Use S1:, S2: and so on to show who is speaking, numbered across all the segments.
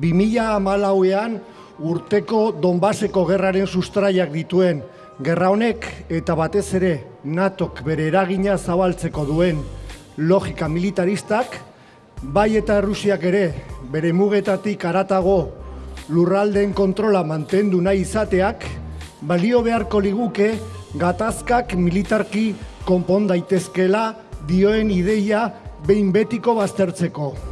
S1: 2000 malauean urteko Donbaseko gerraren sustraiak dituen gerra honek eta batez ere NATOk bere eragina zabaltzeko duen logika militaristak, bai eta Rusiak ere bere mugetatik aratago lurraldeen kontrola mantendu nahi izateak, balio beharko liguke gatazkak militarki konpon daitezkela dioen ideia behin betiko baztertzeko.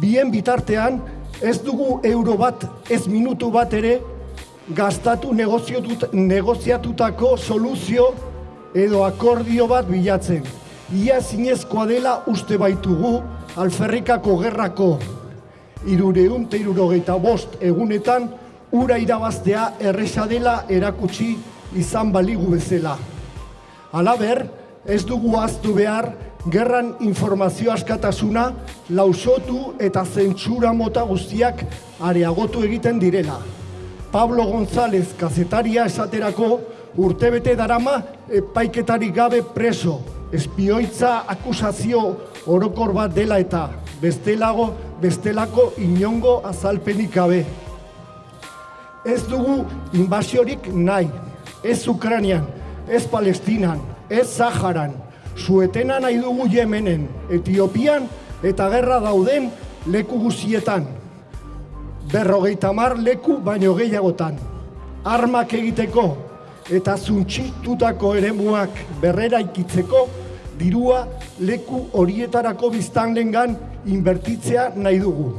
S1: Bien bitartean, ez dugu euro bat, ez minutu bat ere, gastatu negoziatutako soluzio edo akordio bat bilatzen. Ia zinezkoa dela uste baitugu alferrikako gerrako irureun eta bost egunetan ura irabaztea erresa dela erakutsi izan baligu bezala. Halaber, ez dugu aztu behar gerran informazio askatasuna lausotu eta zentsura mota guztiak areagotu egiten direla. Pablo González kazetaria esaterako urtebete darama epaiketarik gabe preso, espioitza akusazio orokor bat dela eta bestelago bestelako inongo azalpenik gabe. Ez dugu invasiorik nahi, ez Ukranian, ez Palestinan, ez Zaharan, suetena nahi dugu Yemenen, Etiopian eta gerra dauden leku guzietan. Berrogeita mar leku baino gehiagotan. Armak egiteko eta zuntxitutako eremuak berrera ikitzeko dirua leku horietarako biztanlengan inbertitzea nahi dugu.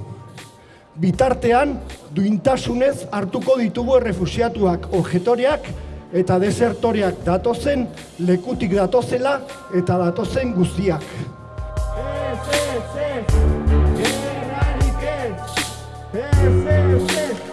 S1: Bitartean, duintasunez hartuko ditugu errefusiatuak objetoreak eta desertoreak datozen, lekutik datozela eta datozen guztiak. Ez, ez, ez, gerrarik ez, ez, ez, ez.